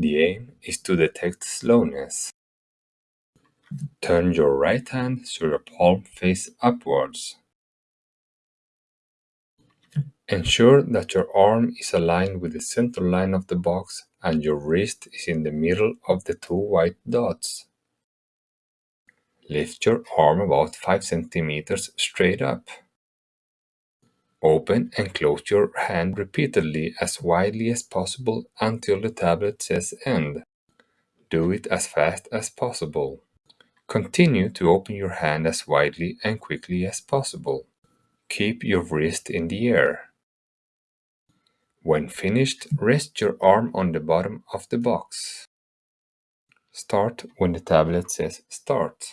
The aim is to detect slowness. Turn your right hand so your palm face upwards. Ensure that your arm is aligned with the center line of the box and your wrist is in the middle of the two white dots. Lift your arm about 5 centimeters straight up. Open and close your hand repeatedly as widely as possible until the tablet says end. Do it as fast as possible. Continue to open your hand as widely and quickly as possible. Keep your wrist in the air. When finished, rest your arm on the bottom of the box. Start when the tablet says start.